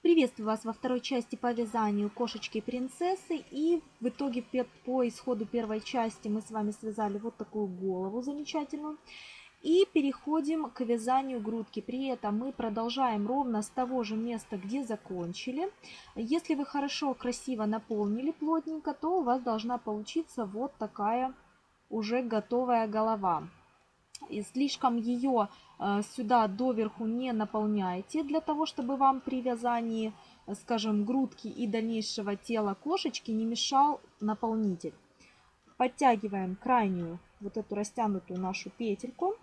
Приветствую вас во второй части по вязанию кошечки принцессы. И в итоге по исходу первой части мы с вами связали вот такую голову замечательную. И переходим к вязанию грудки. При этом мы продолжаем ровно с того же места, где закончили. Если вы хорошо, красиво наполнили плотненько, то у вас должна получиться вот такая уже готовая голова. И слишком ее э, сюда доверху не наполняйте, для того, чтобы вам при вязании, скажем, грудки и дальнейшего тела кошечки не мешал наполнитель. Подтягиваем крайнюю, вот эту растянутую нашу петельку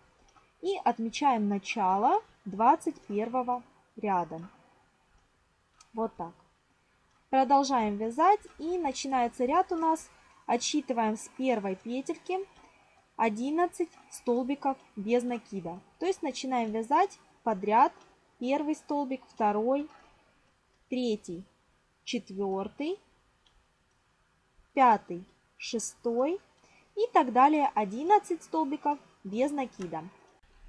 и отмечаем начало 21 ряда. Вот так. Продолжаем вязать и начинается ряд у нас. Отсчитываем с первой петельки 11 столбиков без накида. То есть начинаем вязать подряд первый столбик, второй, третий, четвертый, пятый, шестой и так далее 11 столбиков без накида.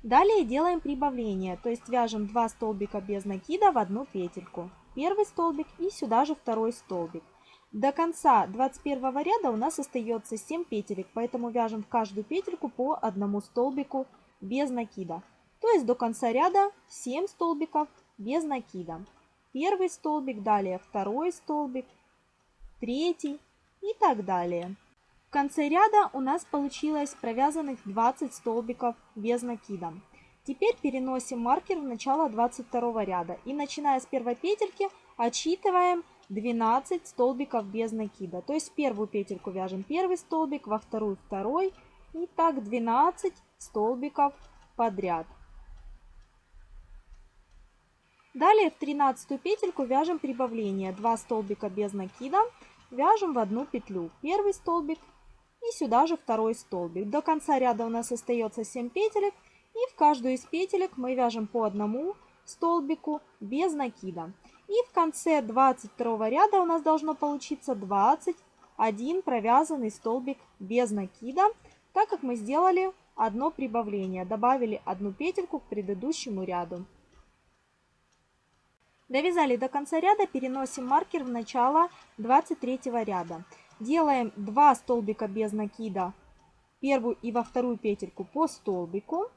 Далее делаем прибавление, то есть вяжем 2 столбика без накида в одну петельку. Первый столбик и сюда же второй столбик. До конца 21 ряда у нас остается 7 петелек, поэтому вяжем в каждую петельку по одному столбику без накида. То есть до конца ряда 7 столбиков без накида. Первый столбик, далее второй столбик, третий и так далее. В конце ряда у нас получилось провязанных 20 столбиков без накида. Теперь переносим маркер в начало 22 ряда и начиная с первой петельки отсчитываем 12 столбиков без накида. То есть первую петельку вяжем первый столбик, во вторую второй. И так 12 столбиков подряд. Далее в 13 петельку вяжем прибавление. 2 столбика без накида вяжем в одну петлю. Первый столбик и сюда же второй столбик. До конца ряда у нас остается 7 петелек. И в каждую из петелек мы вяжем по одному столбику без накида. И в конце 22 ряда у нас должно получиться 21 провязанный столбик без накида, так как мы сделали одно прибавление, добавили одну петельку к предыдущему ряду. Довязали до конца ряда, переносим маркер в начало 23 ряда. Делаем 2 столбика без накида, первую и во вторую петельку по столбику.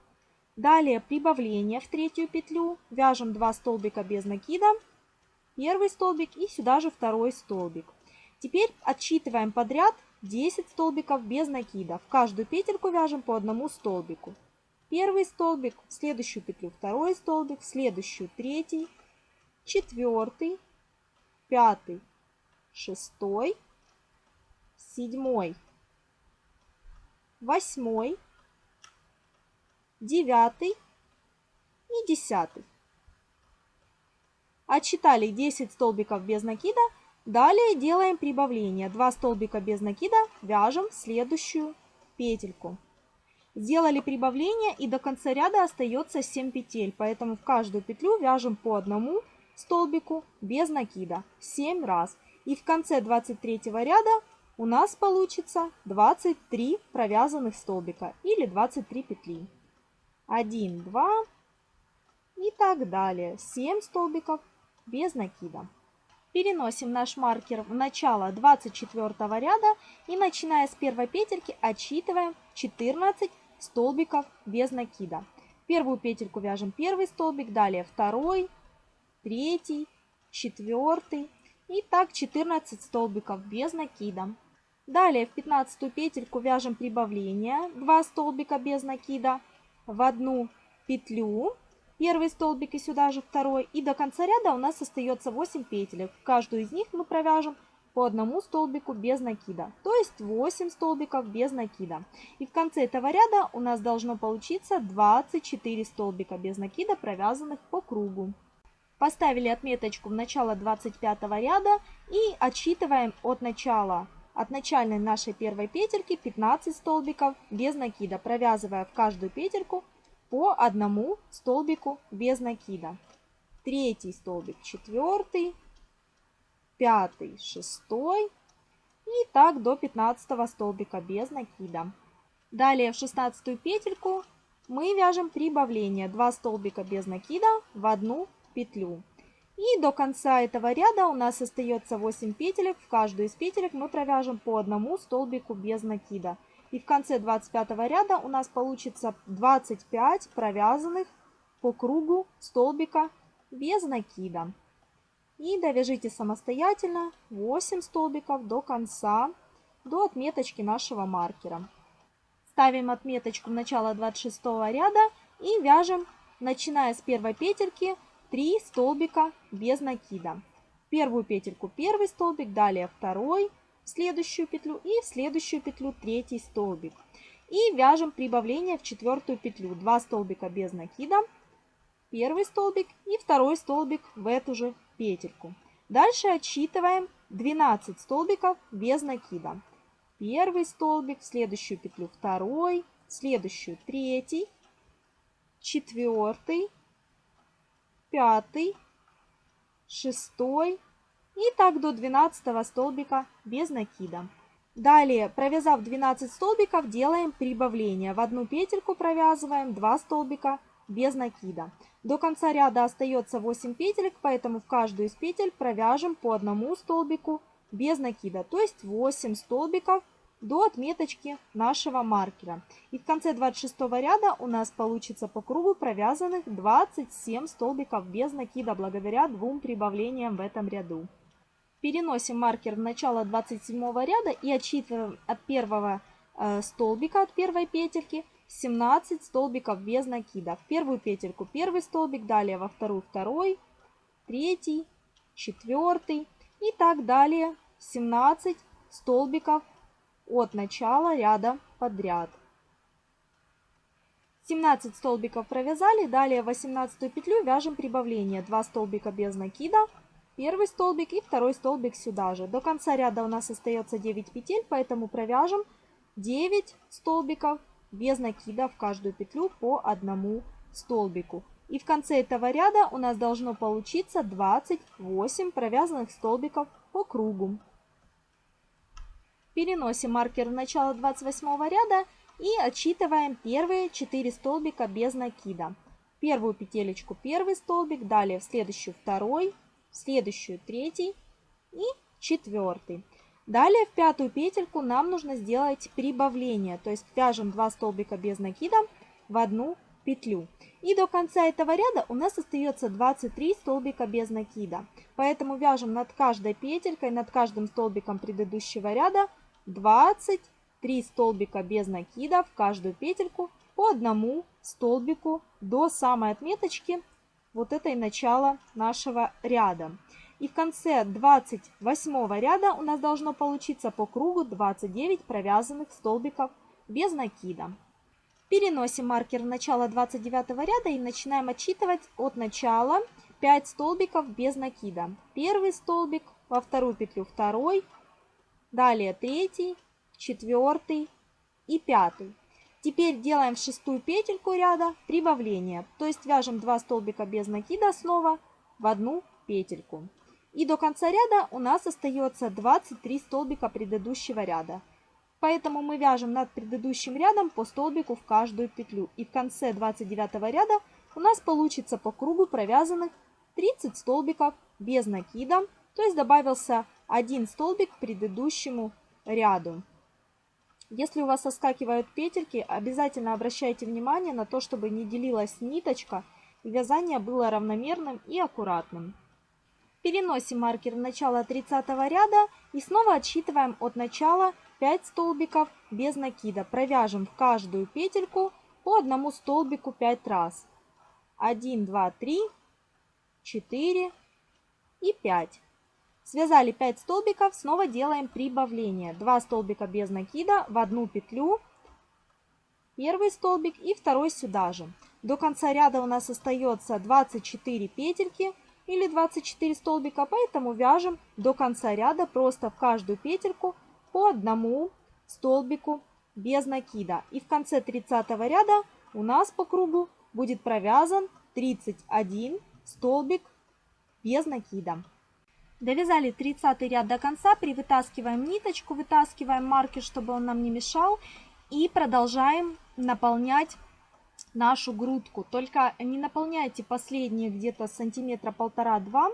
Далее прибавление в третью петлю, вяжем 2 столбика без накида первый столбик и сюда же второй столбик. Теперь отсчитываем подряд 10 столбиков без накида. В каждую петельку вяжем по одному столбику. Первый столбик, в следующую петлю второй столбик, в следующую третий, четвертый, пятый, шестой, седьмой, восьмой, девятый и десятый. Отсчитали 10 столбиков без накида. Далее делаем прибавление. 2 столбика без накида вяжем следующую петельку. Сделали прибавление и до конца ряда остается 7 петель. Поэтому в каждую петлю вяжем по одному столбику без накида 7 раз. И в конце 23 ряда у нас получится 23 провязанных столбика или 23 петли. 1, 2 и так далее. 7 столбиков без накида. Переносим наш маркер в начало 24 ряда и начиная с первой петельки отсчитываем 14 столбиков без накида. Первую петельку вяжем первый столбик, далее второй, третий, четвертый и так 14 столбиков без накида. Далее в 15 петельку вяжем прибавление 2 столбика без накида в одну петлю первый столбик и сюда же второй. И до конца ряда у нас остается 8 петелек. В каждую из них мы провяжем по одному столбику без накида. То есть 8 столбиков без накида. И в конце этого ряда у нас должно получиться 24 столбика без накида, провязанных по кругу. Поставили отметочку в начало 25 ряда и отсчитываем от начала от начальной нашей первой петельки 15 столбиков без накида, провязывая в каждую петельку по одному столбику без накида. Третий столбик, четвертый, пятый, шестой и так до 15 столбика без накида. Далее в 16 петельку мы вяжем прибавление 2 столбика без накида в одну петлю. И до конца этого ряда у нас остается 8 петелек. В каждую из петелек мы провяжем по одному столбику без накида. И в конце 25 ряда у нас получится 25 провязанных по кругу столбика без накида. И довяжите самостоятельно 8 столбиков до конца, до отметочки нашего маркера. Ставим отметочку в начало 26 ряда и вяжем, начиная с первой петельки, 3 столбика без накида. Первую петельку первый столбик, далее второй, следующую петлю и в следующую петлю третий столбик. И вяжем прибавление в четвертую петлю. 2 столбика без накида, первый столбик и второй столбик в эту же петельку. Дальше отсчитываем 12 столбиков без накида. Первый столбик, в следующую петлю второй, в следующую третий, четвертый, пятый, шестой и так до 12 столбика без накида. Далее, провязав 12 столбиков, делаем прибавление. В одну петельку провязываем 2 столбика без накида. До конца ряда остается 8 петелек, поэтому в каждую из петель провяжем по одному столбику без накида, то есть 8 столбиков до отметочки нашего маркера. И в конце 26 ряда у нас получится по кругу провязанных 27 столбиков без накида, благодаря двум прибавлениям в этом ряду. Переносим маркер в начало 27 ряда и отсчитываем от первого э, столбика, от первой петельки, 17 столбиков без накида. В первую петельку первый столбик, далее во вторую второй, третий, четвертый и так далее 17 столбиков от начала ряда подряд. 17 столбиков провязали, далее 18 петлю вяжем прибавление. 2 столбика без накида, первый столбик и второй столбик сюда же. До конца ряда у нас остается 9 петель, поэтому провяжем 9 столбиков без накида в каждую петлю по одному столбику. И в конце этого ряда у нас должно получиться 28 провязанных столбиков по кругу. Переносим маркер в начало 28 ряда и отсчитываем первые 4 столбика без накида. Первую петелечку первый столбик, далее в следующую второй, следующую третий и четвертый. Далее в пятую петельку нам нужно сделать прибавление, то есть вяжем 2 столбика без накида в одну петлю. И до конца этого ряда у нас остается 23 столбика без накида. Поэтому вяжем над каждой петелькой, над каждым столбиком предыдущего ряда 23 столбика без накида в каждую петельку по одному столбику до самой отметочки вот этой начала нашего ряда. И в конце 28 ряда у нас должно получиться по кругу 29 провязанных столбиков без накида. Переносим маркер в начало 29 ряда и начинаем отсчитывать от начала 5 столбиков без накида. Первый столбик, во вторую петлю второй, Далее третий, четвертый и пятый. Теперь делаем в шестую петельку ряда прибавление. То есть вяжем 2 столбика без накида снова в одну петельку. И до конца ряда у нас остается 23 столбика предыдущего ряда. Поэтому мы вяжем над предыдущим рядом по столбику в каждую петлю. И в конце 29 ряда у нас получится по кругу провязанных 30 столбиков без накида. То есть добавился один столбик к предыдущему ряду. Если у вас соскакивают петельки, обязательно обращайте внимание на то, чтобы не делилась ниточка и вязание было равномерным и аккуратным. Переносим маркер в начало 30 ряда и снова отсчитываем от начала 5 столбиков без накида. Провяжем в каждую петельку по одному столбику 5 раз. 1, 2, 3, 4 и 5. Связали 5 столбиков, снова делаем прибавление. 2 столбика без накида в одну петлю, первый столбик и второй сюда же. До конца ряда у нас остается 24 петельки или 24 столбика, поэтому вяжем до конца ряда просто в каждую петельку по одному столбику без накида. И в конце 30 ряда у нас по кругу будет провязан 31 столбик без накида. Довязали 30 ряд до конца, привытаскиваем ниточку, вытаскиваем маркер, чтобы он нам не мешал. И продолжаем наполнять нашу грудку. Только не наполняйте последние где-то сантиметра полтора-два,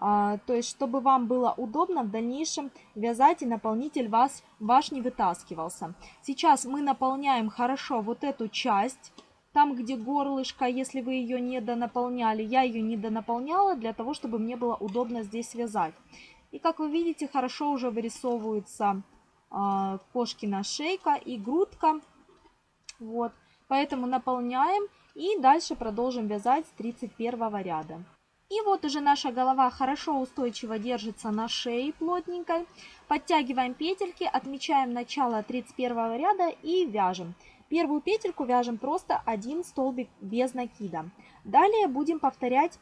а, то есть чтобы вам было удобно в дальнейшем вязать и наполнитель вас, ваш не вытаскивался. Сейчас мы наполняем хорошо вот эту часть, там где горлышко, если вы ее не донаполняли, я ее не донаполняла для того, чтобы мне было удобно здесь вязать. И как вы видите, хорошо уже вырисовывается э, кошкина шейка и грудка. Вот, поэтому наполняем и дальше продолжим вязать с 31 ряда. И вот уже наша голова хорошо устойчиво держится на шее плотненькой. Подтягиваем петельки, отмечаем начало 31 ряда и вяжем. Первую петельку вяжем просто один столбик без накида. Далее будем повторять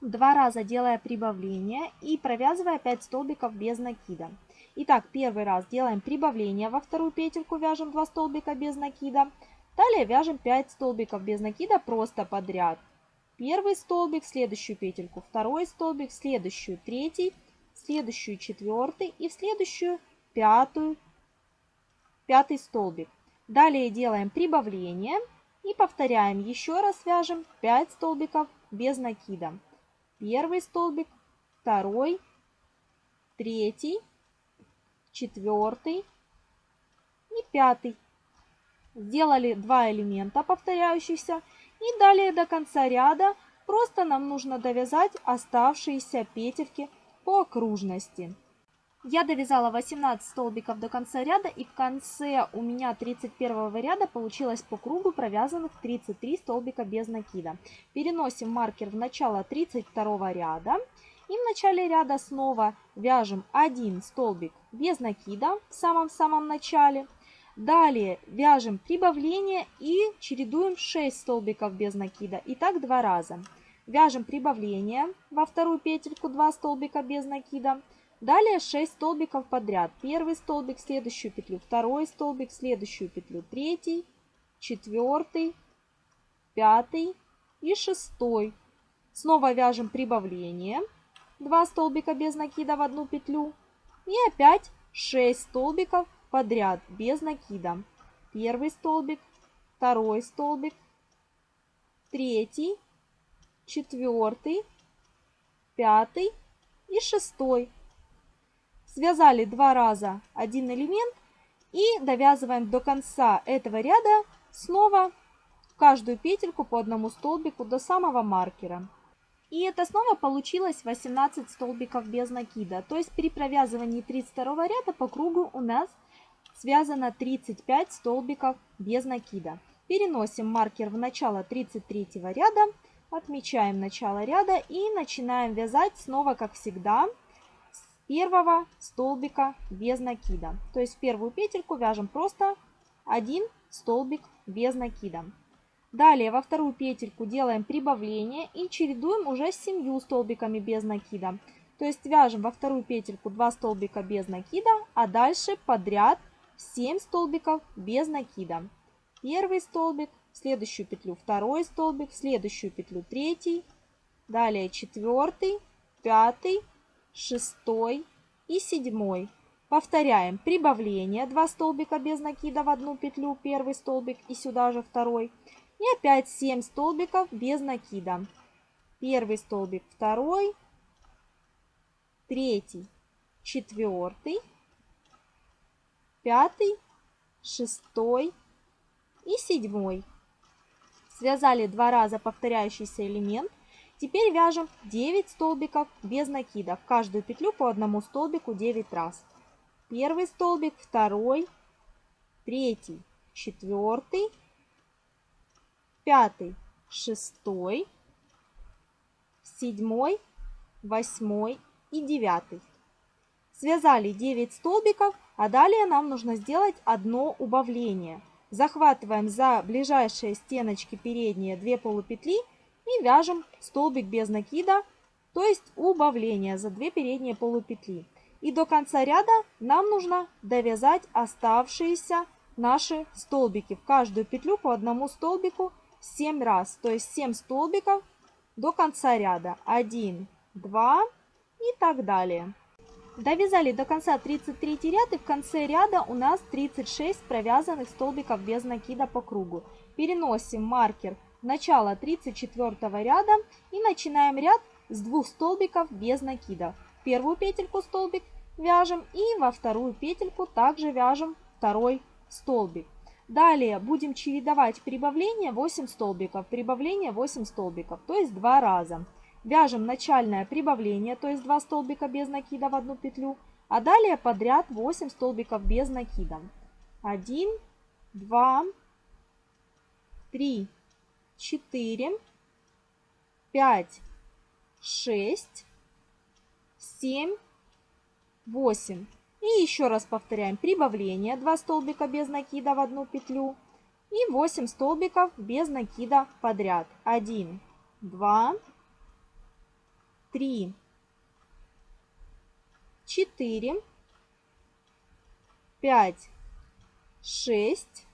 два раза, делая прибавление и провязывая 5 столбиков без накида. Итак, первый раз делаем прибавление, во вторую петельку вяжем 2 столбика без накида. Далее вяжем 5 столбиков без накида просто подряд первый столбик, следующую петельку второй столбик, следующую третий, следующую четвертый и в следующую пятую, пятый столбик. Далее делаем прибавление и повторяем. Еще раз вяжем 5 столбиков без накида. Первый столбик, второй, третий, четвертый и пятый. Сделали два элемента повторяющихся и далее до конца ряда просто нам нужно довязать оставшиеся петельки по окружности. Я довязала 18 столбиков до конца ряда и в конце у меня 31 ряда получилось по кругу провязанных 33 столбика без накида. Переносим маркер в начало 32 ряда и в начале ряда снова вяжем один столбик без накида в самом-самом начале. Далее вяжем прибавление и чередуем 6 столбиков без накида. И так два раза. Вяжем прибавление во вторую петельку 2 столбика без накида. Далее 6 столбиков подряд. Первый столбик, следующую петлю, второй столбик, следующую петлю, третий, четвертый, пятый и шестой. Снова вяжем прибавление. 2 столбика без накида в одну петлю. И опять 6 столбиков подряд без накида. Первый столбик, второй столбик, третий, четвертый, пятый и шестой. Связали два раза один элемент и довязываем до конца этого ряда снова каждую петельку по одному столбику до самого маркера. И это снова получилось 18 столбиков без накида. То есть при провязывании 32 ряда по кругу у нас связано 35 столбиков без накида. Переносим маркер в начало 33 ряда, отмечаем начало ряда и начинаем вязать снова, как всегда, первого столбика без накида. То есть первую петельку вяжем просто один столбик без накида. Далее во вторую петельку делаем прибавление и чередуем уже с 7 столбиками без накида. То есть вяжем во вторую петельку 2 столбика без накида, а дальше подряд 7 столбиков без накида. Первый столбик, в следующую петлю второй столбик, в следующую петлю третий, далее четвертый, пятый, шестой и седьмой. Повторяем прибавление 2 столбика без накида в одну петлю, первый столбик и сюда же второй. И опять 7 столбиков без накида. Первый столбик, второй, третий, четвертый, пятый, шестой и седьмой. Связали два раза повторяющийся элемент. Теперь вяжем 9 столбиков без накида. В каждую петлю по одному столбику 9 раз. Первый столбик, второй, третий, четвертый, пятый, шестой, седьмой, восьмой и девятый. Связали 9 столбиков а далее нам нужно сделать одно убавление. Захватываем за ближайшие стеночки передние 2 полупетли и вяжем столбик без накида, то есть убавление за 2 передние полупетли. И до конца ряда нам нужно довязать оставшиеся наши столбики. В каждую петлю по одному столбику 7 раз, то есть 7 столбиков до конца ряда. 1, 2 и так далее. Довязали до конца 33 ряд и в конце ряда у нас 36 провязанных столбиков без накида по кругу. Переносим маркер начало 34 ряда и начинаем ряд с двух столбиков без накида. Первую петельку столбик вяжем и во вторую петельку также вяжем второй столбик. Далее будем чередовать прибавление 8 столбиков, прибавление 8 столбиков, то есть два раза. Вяжем начальное прибавление, то есть 2 столбика без накида в одну петлю, а далее подряд 8 столбиков без накида. 1, 2, 3, 4, 5, 6, 7, 8. И еще раз повторяем прибавление 2 столбика без накида в одну петлю и 8 столбиков без накида подряд. 1, 2, 3, 4, 5, 6,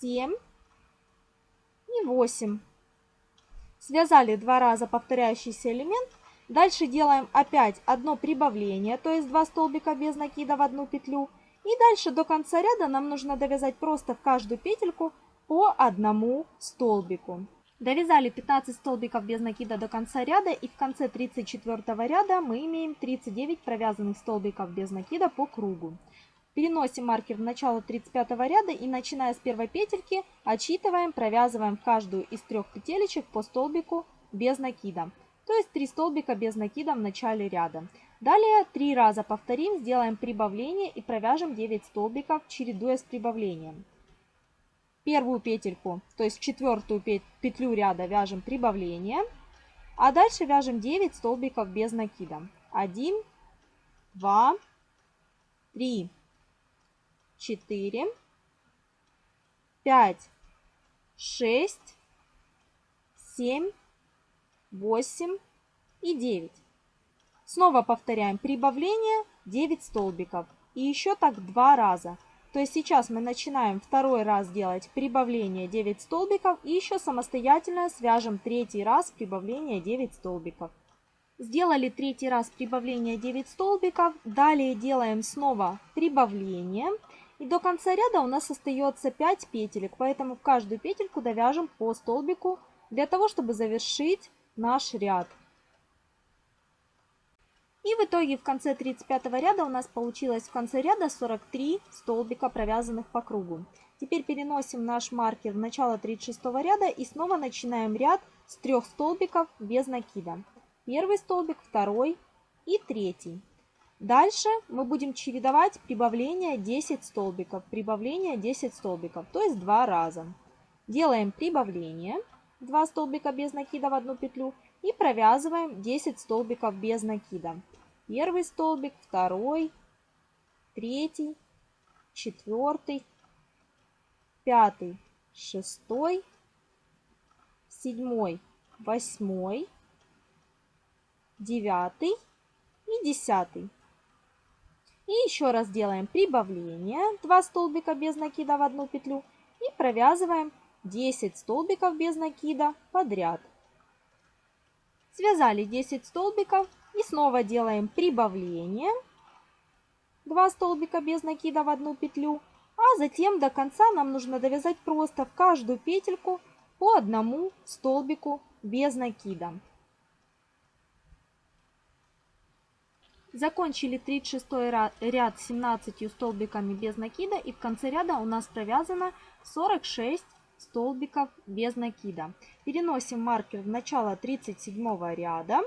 7 и 8. Связали два раза повторяющийся элемент. Дальше делаем опять одно прибавление, то есть два столбика без накида в одну петлю. И дальше до конца ряда нам нужно довязать просто в каждую петельку по одному столбику. Довязали 15 столбиков без накида до конца ряда и в конце 34 ряда мы имеем 39 провязанных столбиков без накида по кругу. Переносим маркер в начало 35 ряда и начиная с первой петельки отсчитываем, провязываем каждую из трех петелечек по столбику без накида. То есть 3 столбика без накида в начале ряда. Далее 3 раза повторим, сделаем прибавление и провяжем 9 столбиков, чередуя с прибавлением. Первую петельку, то есть четвертую петлю ряда вяжем прибавление, а дальше вяжем 9 столбиков без накида. 1, 2, 3, четыре, пять, шесть, семь, восемь и девять. Снова повторяем прибавление 9 столбиков. И еще так два раза. То есть сейчас мы начинаем второй раз делать прибавление 9 столбиков и еще самостоятельно свяжем третий раз прибавление 9 столбиков. Сделали третий раз прибавление 9 столбиков. Далее делаем снова прибавление. И до конца ряда у нас остается 5 петелек, поэтому в каждую петельку довяжем по столбику для того, чтобы завершить наш ряд. И в итоге в конце 35 ряда у нас получилось в конце ряда 43 столбика, провязанных по кругу. Теперь переносим наш маркер в начало 36 ряда и снова начинаем ряд с трех столбиков без накида. Первый столбик, второй и третий. Дальше мы будем чередовать прибавление 10 столбиков, прибавление 10 столбиков, то есть два раза. Делаем прибавление, 2 столбика без накида в одну петлю и провязываем 10 столбиков без накида. Первый столбик, второй, третий, четвертый, пятый, шестой, седьмой, восьмой, девятый и десятый. И еще раз делаем прибавление, 2 столбика без накида в одну петлю и провязываем 10 столбиков без накида подряд. Связали 10 столбиков и снова делаем прибавление, 2 столбика без накида в одну петлю, а затем до конца нам нужно довязать просто в каждую петельку по одному столбику без накида. Закончили 36 ряд 17 столбиками без накида и в конце ряда у нас провязано 46 столбиков без накида. Переносим маркер в начало 37 ряда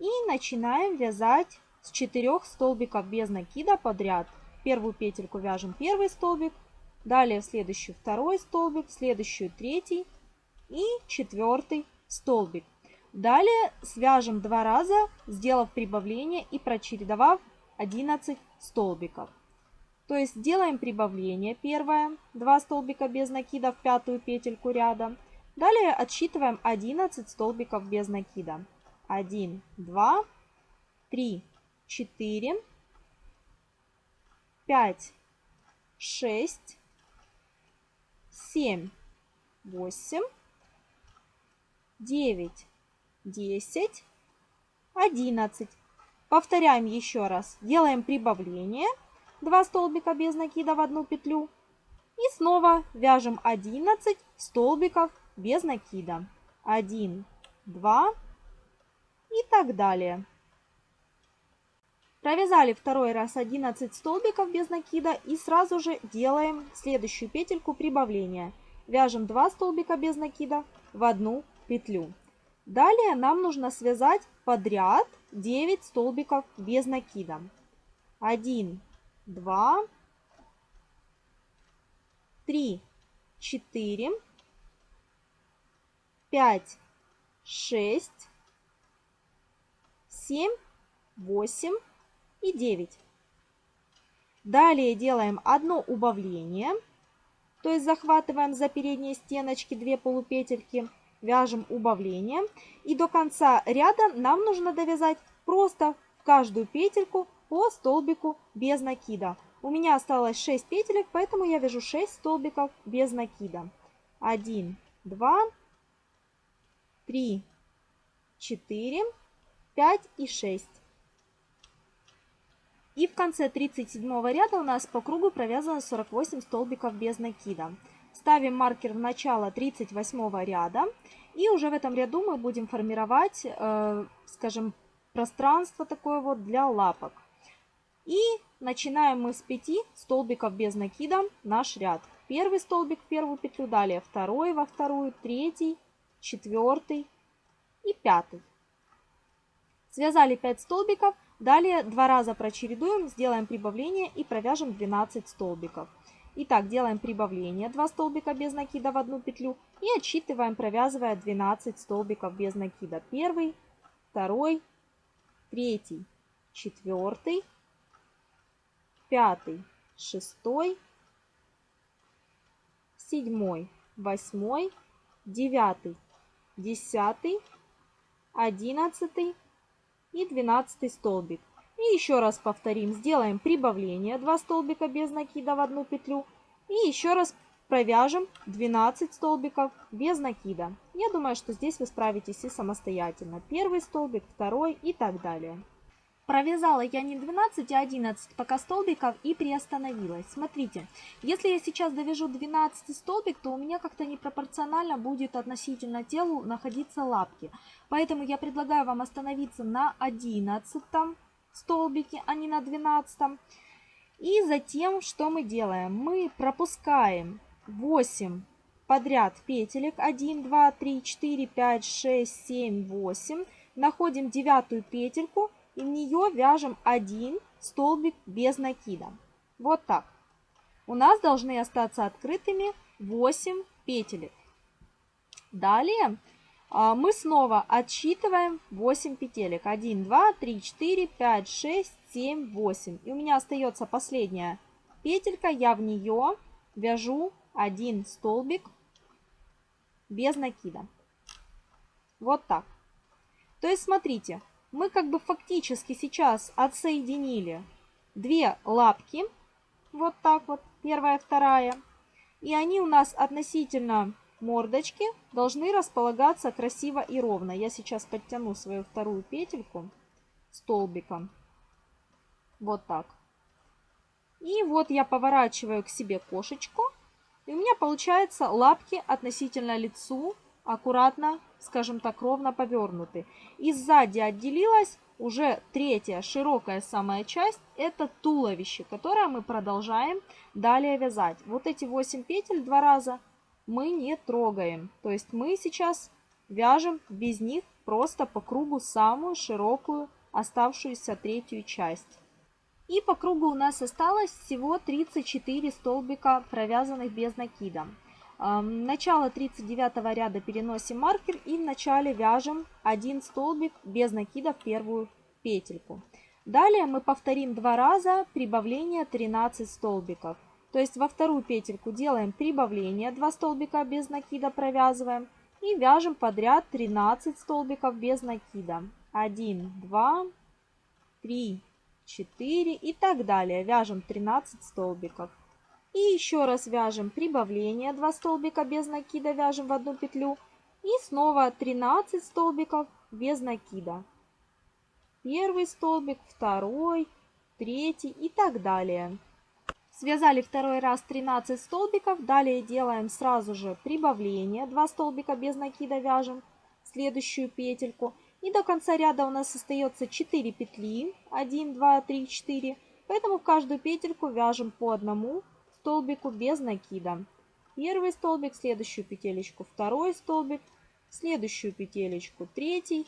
и начинаем вязать с 4 столбиков без накида подряд. Первую петельку вяжем первый столбик, далее в следующую второй столбик, в следующую третий и четвертый столбик. Далее свяжем два раза, сделав прибавление и прочередовав 11 столбиков. То есть делаем прибавление первое, 2 столбика без накида в пятую петельку ряда. Далее отсчитываем 11 столбиков без накида. 1, 2, 3, 4, 5, 6, 7, 8, 9, 10, 11. Повторяем еще раз. Делаем прибавление. 2 столбика без накида в одну петлю. И снова вяжем 11 столбиков без накида. 1, 2 и так далее. Провязали второй раз 11 столбиков без накида и сразу же делаем следующую петельку прибавления. Вяжем 2 столбика без накида в одну петлю. Далее нам нужно связать подряд 9 столбиков без накида. 1, 2, 3, 4, 5, 6, 7, 8 и 9. Далее делаем одно убавление, то есть захватываем за передние стеночки 2 полупетельки, вяжем убавление. И до конца ряда нам нужно довязать просто в каждую петельку по столбику без накида. У меня осталось 6 петелек, поэтому я вяжу 6 столбиков без накида. 1, 2, 3, 4, 5 и 6. И в конце 37 ряда у нас по кругу провязано 48 столбиков без накида. Ставим маркер в начало 38 ряда. И уже в этом ряду мы будем формировать, э, скажем, пространство такое вот для лапок. И начинаем мы с 5 столбиков без накида наш ряд. Первый столбик в первую петлю, далее второй во вторую, третий, четвертый и пятый. Связали 5 столбиков. Далее два раза прочередуем, сделаем прибавление и провяжем 12 столбиков. Итак, делаем прибавление 2 столбика без накида в одну петлю и отсчитываем, провязывая 12 столбиков без накида. Первый, второй, третий, четвертый, пятый, шестой, седьмой, восьмой, девятый, десятый, одиннадцатый, и 12 столбик. И еще раз повторим, сделаем прибавление 2 столбика без накида в одну петлю. И еще раз провяжем 12 столбиков без накида. Я думаю, что здесь вы справитесь и самостоятельно. Первый столбик, второй и так далее. Провязала я не 12, а 11 пока столбиков и приостановилась. Смотрите, если я сейчас довяжу 12 столбик, то у меня как-то непропорционально будет относительно телу находиться лапки. Поэтому я предлагаю вам остановиться на 11 столбике, а не на 12. И затем что мы делаем? Мы пропускаем 8 подряд петелек. 1, 2, 3, 4, 5, 6, 7, 8. Находим девятую петельку и в нее вяжем один столбик без накида. Вот так. У нас должны остаться открытыми 8 петелек. Далее мы снова отсчитываем 8 петелек. 1, 2, 3, 4, 5, 6, 7, 8. И у меня остается последняя петелька. Я в нее вяжу один столбик без накида. Вот так. То есть смотрите, мы как бы фактически сейчас отсоединили две лапки, вот так вот, первая, вторая, и они у нас относительно мордочки должны располагаться красиво и ровно. Я сейчас подтяну свою вторую петельку столбиком, вот так. И вот я поворачиваю к себе кошечку, и у меня получается лапки относительно лицу аккуратно, скажем так, ровно повернуты. И сзади отделилась уже третья широкая самая часть, это туловище, которое мы продолжаем далее вязать. Вот эти 8 петель два раза мы не трогаем. То есть мы сейчас вяжем без них просто по кругу самую широкую оставшуюся третью часть. И по кругу у нас осталось всего 34 столбика, провязанных без накида. Начало 39 ряда переносим маркер и в начале вяжем один столбик без накида в первую петельку. Далее мы повторим два раза прибавление 13 столбиков. То есть во вторую петельку делаем прибавление 2 столбика без накида провязываем и вяжем подряд 13 столбиков без накида. 1, 2, 3, 4 и так далее. Вяжем 13 столбиков. И еще раз вяжем прибавление, 2 столбика без накида вяжем в одну петлю. И снова 13 столбиков без накида. Первый столбик, второй, третий и так далее. Связали второй раз 13 столбиков. Далее делаем сразу же прибавление. 2 столбика без накида вяжем следующую петельку. И до конца ряда у нас остается 4 петли. 1, 2, 3, 4. Поэтому в каждую петельку вяжем по одному столбику без накида. Первый столбик, следующую петелечку, второй столбик, следующую петелечку, третий.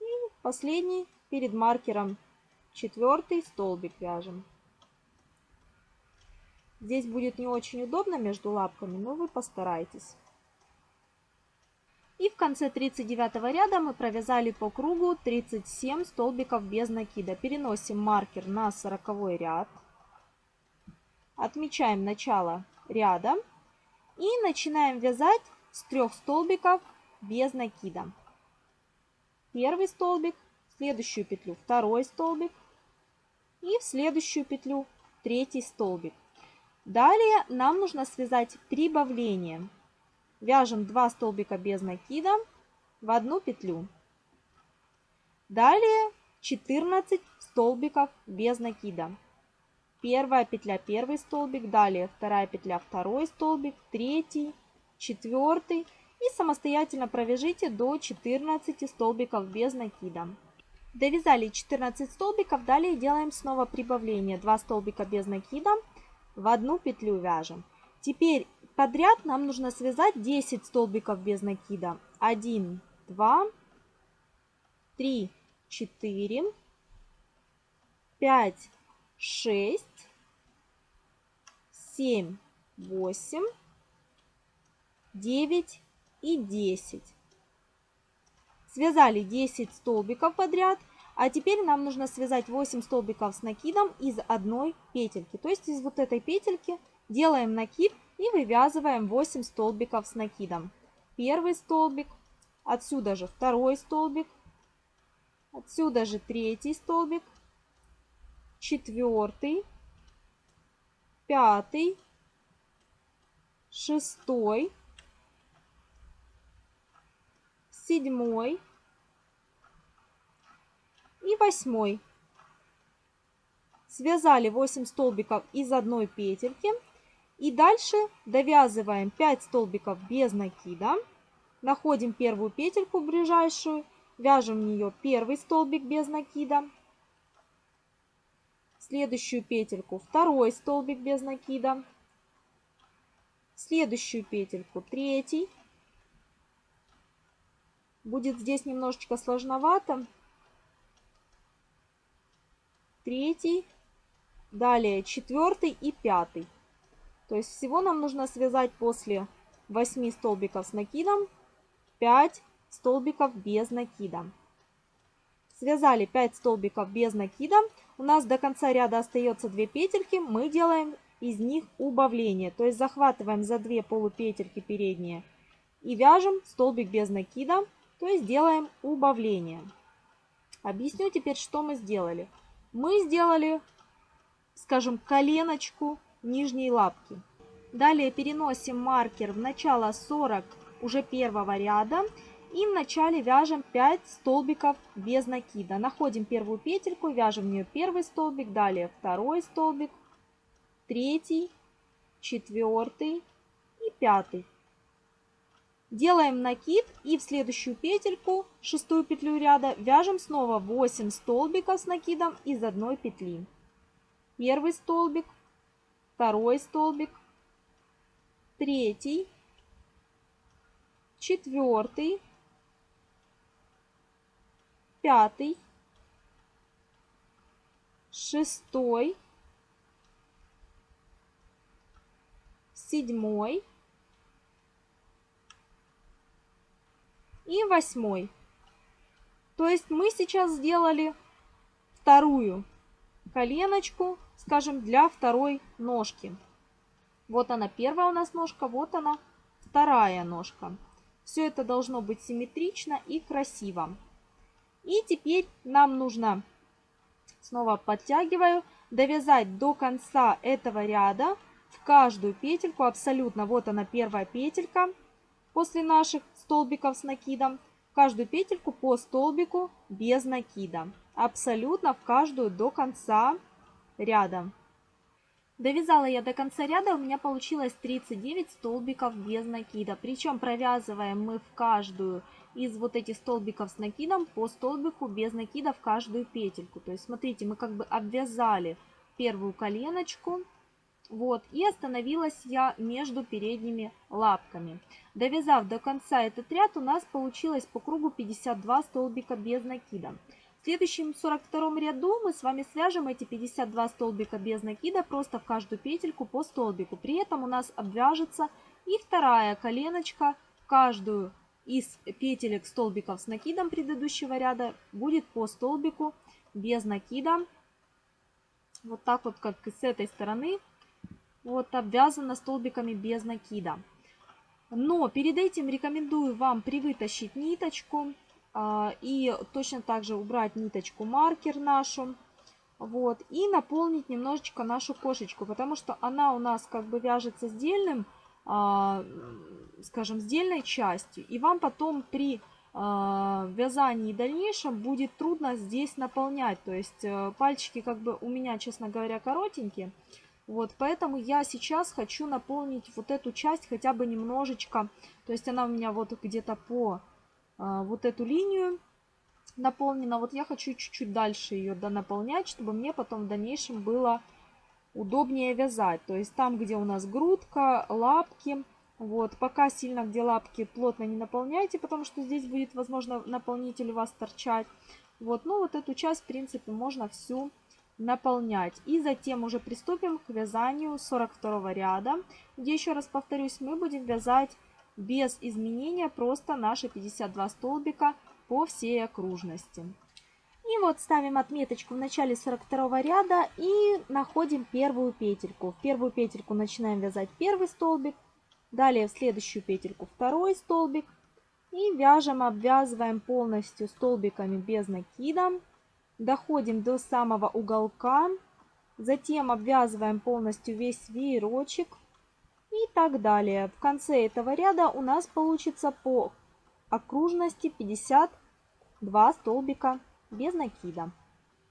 И последний перед маркером четвертый столбик вяжем. Здесь будет не очень удобно между лапками, но вы постарайтесь. И в конце 39 ряда мы провязали по кругу 37 столбиков без накида. Переносим маркер на 40 ряд. Отмечаем начало ряда. И начинаем вязать с трех столбиков без накида. Первый столбик, в следующую петлю второй столбик и в следующую петлю третий столбик. Далее нам нужно связать прибавление. Вяжем 2 столбика без накида в одну петлю. Далее 14 столбиков без накида. Первая петля первый столбик, далее вторая петля второй столбик, третий, четвертый и самостоятельно провяжите до 14 столбиков без накида. Довязали 14 столбиков, далее делаем снова прибавление. 2 столбика без накида в одну петлю вяжем. Теперь подряд нам нужно связать 10 столбиков без накида. 1, 2, 3, 4, 5, 6, 7, 8, 9 и 10. Связали 10 столбиков подряд. А теперь нам нужно связать 8 столбиков с накидом из одной петельки. То есть из вот этой петельки делаем накид и вывязываем 8 столбиков с накидом. Первый столбик, отсюда же второй столбик, отсюда же третий столбик, четвертый, пятый, шестой, седьмой, и восьмой. Связали 8 столбиков из одной петельки. И дальше довязываем 5 столбиков без накида. Находим первую петельку ближайшую. Вяжем в нее первый столбик без накида. Следующую петельку второй столбик без накида. Следующую петельку третий. Будет здесь немножечко сложновато третий, далее четвертый и пятый. То есть всего нам нужно связать после 8 столбиков с накидом 5 столбиков без накида. Связали 5 столбиков без накида. У нас до конца ряда остается 2 петельки. Мы делаем из них убавление. То есть захватываем за 2 полупетельки передние и вяжем столбик без накида. То есть делаем убавление. Объясню теперь, что мы сделали мы сделали, скажем, коленочку нижней лапки. Далее переносим маркер в начало 40 уже первого ряда и в начале вяжем 5 столбиков без накида. Находим первую петельку, вяжем в нее первый столбик, далее второй столбик, третий, четвертый и пятый. Делаем накид и в следующую петельку, шестую петлю ряда, вяжем снова 8 столбиков с накидом из одной петли. Первый столбик, второй столбик, третий, четвертый, пятый, шестой, седьмой, и восьмой. То есть мы сейчас сделали вторую коленочку, скажем, для второй ножки. Вот она первая у нас ножка, вот она вторая ножка. Все это должно быть симметрично и красиво. И теперь нам нужно, снова подтягиваю, довязать до конца этого ряда в каждую петельку абсолютно. Вот она первая петелька после наших столбиков с накидом. В каждую петельку по столбику без накида. Абсолютно в каждую до конца ряда. Довязала я до конца ряда, у меня получилось 39 столбиков без накида. Причем провязываем мы в каждую из вот этих столбиков с накидом по столбику без накида в каждую петельку. То есть смотрите, мы как бы обвязали первую коленочку. Вот, и остановилась я между передними лапками. Довязав до конца этот ряд, у нас получилось по кругу 52 столбика без накида. В следующем 42 ряду мы с вами свяжем эти 52 столбика без накида просто в каждую петельку по столбику. При этом у нас обвяжется и вторая коленочка в каждую из петелек столбиков с накидом предыдущего ряда будет по столбику без накида. Вот так вот, как и с этой стороны, вот обвязано столбиками без накида. Но перед этим рекомендую вам привытащить ниточку а, и точно так же убрать ниточку маркер нашу. Вот, и наполнить немножечко нашу кошечку, потому что она у нас как бы вяжется сдельным, а, скажем, сдельной частью. И вам потом при а, вязании дальнейшем будет трудно здесь наполнять. То есть э, пальчики как бы у меня, честно говоря, коротенькие. Вот, поэтому я сейчас хочу наполнить вот эту часть хотя бы немножечко. То есть она у меня вот где-то по а, вот эту линию наполнена. Вот я хочу чуть-чуть дальше ее донаполнять, чтобы мне потом в дальнейшем было удобнее вязать. То есть там, где у нас грудка, лапки, вот, пока сильно где лапки плотно не наполняйте, потому что здесь будет, возможно, наполнитель у вас торчать. Вот, ну вот эту часть, в принципе, можно всю наполнять. И затем уже приступим к вязанию 42 ряда, где, еще раз повторюсь, мы будем вязать без изменения просто наши 52 столбика по всей окружности. И вот ставим отметочку в начале 42 ряда и находим первую петельку. В первую петельку начинаем вязать первый столбик, далее в следующую петельку второй столбик. И вяжем, обвязываем полностью столбиками без накида. Доходим до самого уголка. Затем обвязываем полностью весь веерочек и так далее. В конце этого ряда у нас получится по окружности 52 столбика без накида.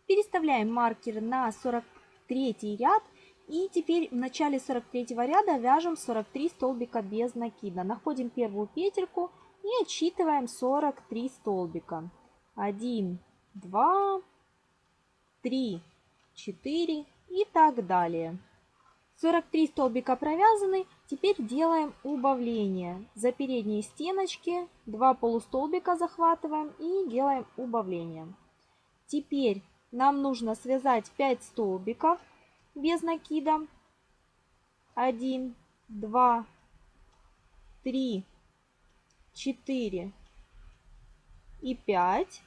Переставляем маркер на 43 ряд и теперь в начале 43 ряда вяжем 43 столбика без накида. Находим первую петельку и отсчитываем 43 столбика. 1, 2, 3, 4 и так далее. 43 столбика провязаны. Теперь делаем убавление. За передние стеночки 2 полустолбика захватываем и делаем убавление. Теперь нам нужно связать 5 столбиков без накида. 1, 2, 3, 4 и 5.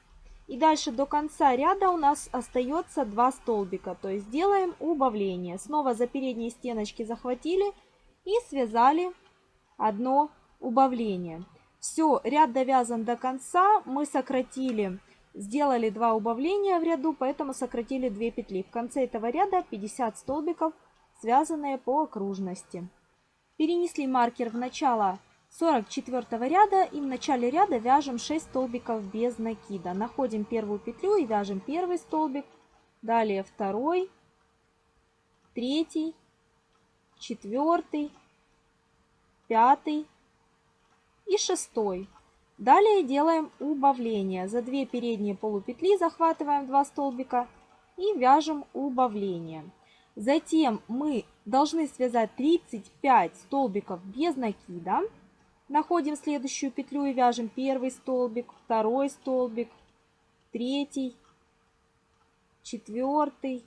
И дальше до конца ряда у нас остается 2 столбика. То есть делаем убавление. Снова за передние стеночки захватили и связали одно убавление. Все, ряд довязан до конца. Мы сократили, сделали 2 убавления в ряду, поэтому сократили 2 петли. В конце этого ряда 50 столбиков, связанные по окружности. Перенесли маркер в начало 44 ряда и в начале ряда вяжем 6 столбиков без накида. Находим первую петлю и вяжем первый столбик, далее второй, третий, четвертый, пятый и шестой. Далее делаем убавление. За 2 передние полупетли захватываем 2 столбика и вяжем убавление. Затем мы должны связать 35 столбиков без накида. Находим следующую петлю и вяжем первый столбик, второй столбик, третий, четвертый,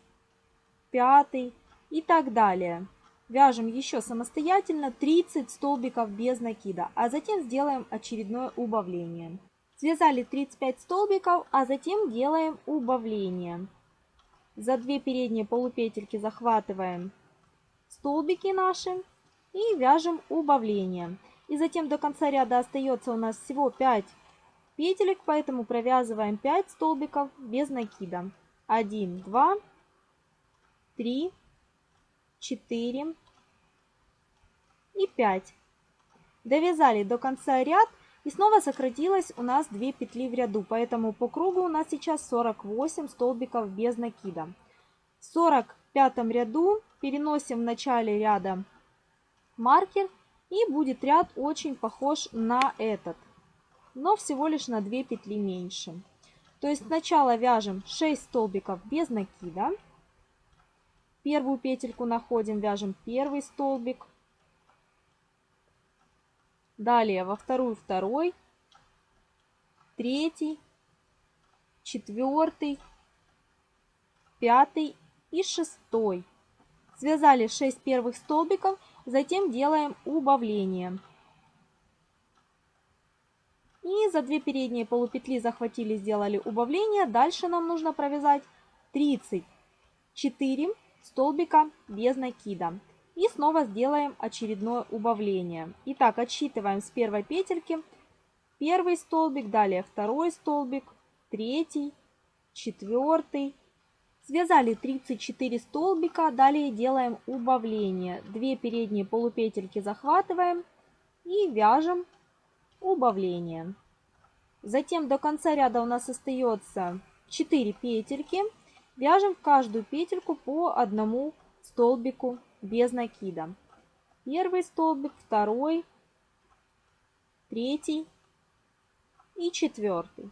пятый и так далее. Вяжем еще самостоятельно 30 столбиков без накида, а затем сделаем очередное убавление. Связали 35 столбиков, а затем делаем убавление. За две передние полупетельки захватываем столбики наши и вяжем убавление. И затем до конца ряда остается у нас всего 5 петелек, поэтому провязываем 5 столбиков без накида. 1, 2, 3, 4 и 5. Довязали до конца ряд И снова сократилось у нас 2 петли в ряду, поэтому по кругу у нас сейчас 48 столбиков без накида. В 45 ряду переносим в начале ряда маркер и будет ряд очень похож на этот, но всего лишь на 2 петли меньше. То есть сначала вяжем 6 столбиков без накида. Первую петельку находим, вяжем первый столбик. Далее во вторую второй, третий, четвертый, пятый и шестой. Связали 6 первых столбиков, затем делаем убавление. И за 2 передние полупетли захватили, сделали убавление. Дальше нам нужно провязать 34 столбика без накида. И снова сделаем очередное убавление. Итак, отсчитываем с первой петельки. Первый столбик, далее второй столбик, третий, четвертый. Связали 34 столбика, далее делаем убавление. Две передние полупетельки захватываем и вяжем убавление. Затем до конца ряда у нас остается 4 петельки. Вяжем в каждую петельку по одному столбику без накида. Первый столбик, второй, третий и четвертый.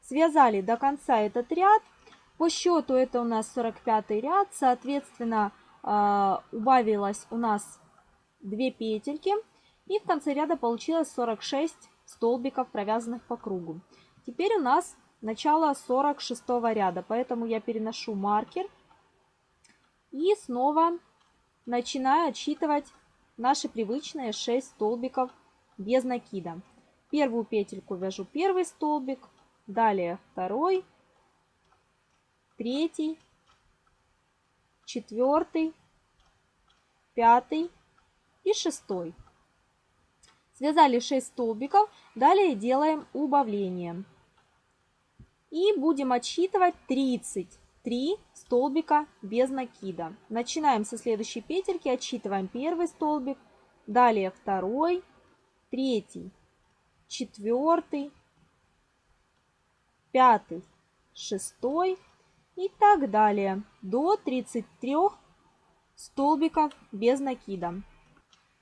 Связали до конца этот ряд. По счету это у нас 45 ряд, соответственно, а, убавилось у нас 2 петельки. И в конце ряда получилось 46 столбиков, провязанных по кругу. Теперь у нас начало 46 ряда, поэтому я переношу маркер и снова начинаю отсчитывать наши привычные 6 столбиков без накида. Первую петельку вяжу первый столбик, далее второй, третий, четвертый, пятый и шестой. Связали 6 столбиков, далее делаем убавление. И будем отсчитывать 33 столбика без накида. Начинаем со следующей петельки, отсчитываем первый столбик, далее второй, третий, четвертый, пятый, шестой и так далее до 33 столбиков без накида.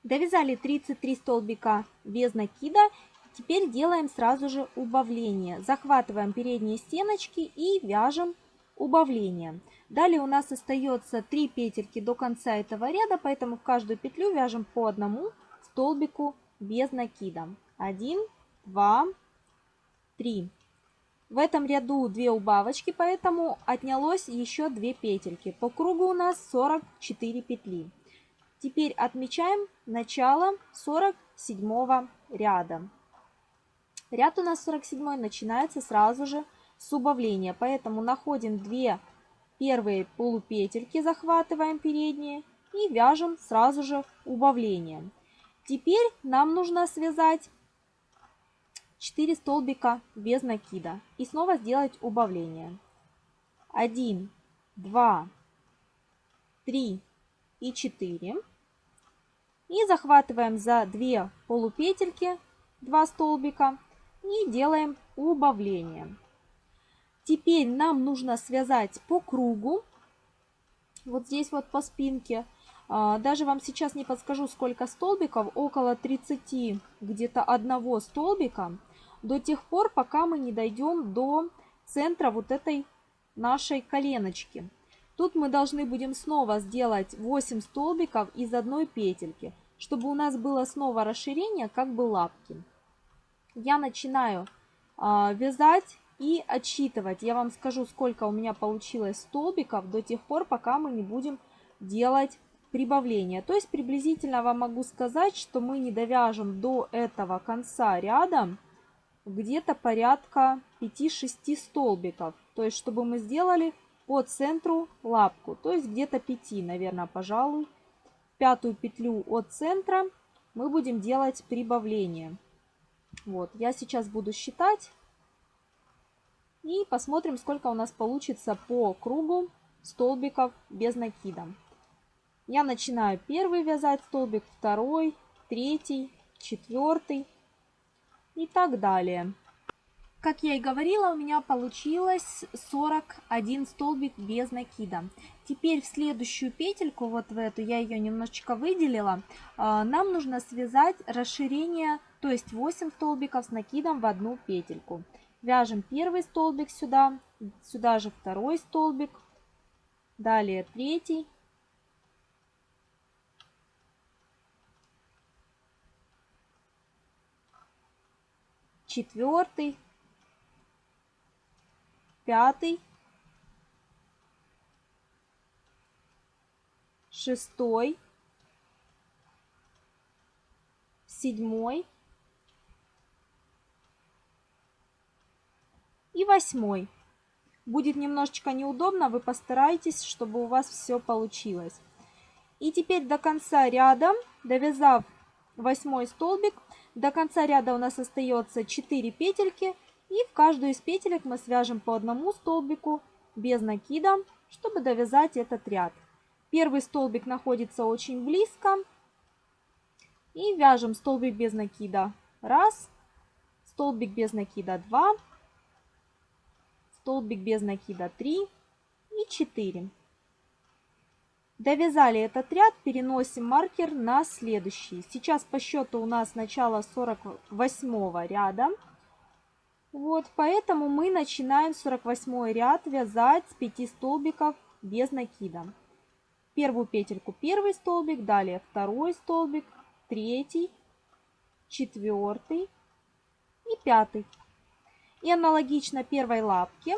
Довязали 33 столбика без накида. Теперь делаем сразу же убавление. Захватываем передние стеночки и вяжем убавление. Далее у нас остается 3 петельки до конца этого ряда, поэтому в каждую петлю вяжем по одному столбику без накида. 1, 2, 3. В этом ряду 2 убавочки, поэтому отнялось еще 2 петельки. По кругу у нас 44 петли. Теперь отмечаем начало 47 ряда. Ряд у нас 47 начинается сразу же с убавления, поэтому находим 2 первые полупетельки, захватываем передние и вяжем сразу же убавление. Теперь нам нужно связать 4 столбика без накида и снова сделать убавление. 1, 2, 3 и 4. И захватываем за 2 полупетельки 2 столбика и делаем убавление. Теперь нам нужно связать по кругу, вот здесь вот по спинке. А, даже вам сейчас не подскажу, сколько столбиков, около 30 где-то одного столбика, до тех пор, пока мы не дойдем до центра вот этой нашей коленочки. Тут мы должны будем снова сделать 8 столбиков из одной петельки, чтобы у нас было снова расширение, как бы лапки. Я начинаю э, вязать и отсчитывать. Я вам скажу, сколько у меня получилось столбиков до тех пор, пока мы не будем делать прибавление. То есть приблизительно вам могу сказать, что мы не довяжем до этого конца ряда где-то порядка 5-6 столбиков. То есть чтобы мы сделали по центру лапку, то есть где-то 5, наверное, пожалуй. Пятую петлю от центра мы будем делать прибавление. Вот, я сейчас буду считать и посмотрим, сколько у нас получится по кругу столбиков без накида. Я начинаю первый вязать столбик, второй, третий, четвертый, и так далее. Как я и говорила, у меня получилось 41 столбик без накида. Теперь в следующую петельку, вот в эту, я ее немножечко выделила, а, нам нужно связать расширение, то есть 8 столбиков с накидом в одну петельку. Вяжем первый столбик сюда, сюда же второй столбик, далее третий, четвертый, пятый, шестой, седьмой и восьмой. Будет немножечко неудобно, вы постарайтесь, чтобы у вас все получилось. И теперь до конца ряда, довязав восьмой столбик, до конца ряда у нас остается 4 петельки и в каждую из петелек мы свяжем по одному столбику без накида, чтобы довязать этот ряд. Первый столбик находится очень близко. И вяжем столбик без накида. Раз. Столбик без накида. Два. Столбик без накида. Три. И четыре. Довязали этот ряд, переносим маркер на следующий. Сейчас по счету у нас начало 48 ряда. Вот, поэтому мы начинаем 48 ряд вязать с 5 столбиков без накида. Первую петельку первый столбик, далее второй столбик, третий, четвертый и пятый. И аналогично первой лапке,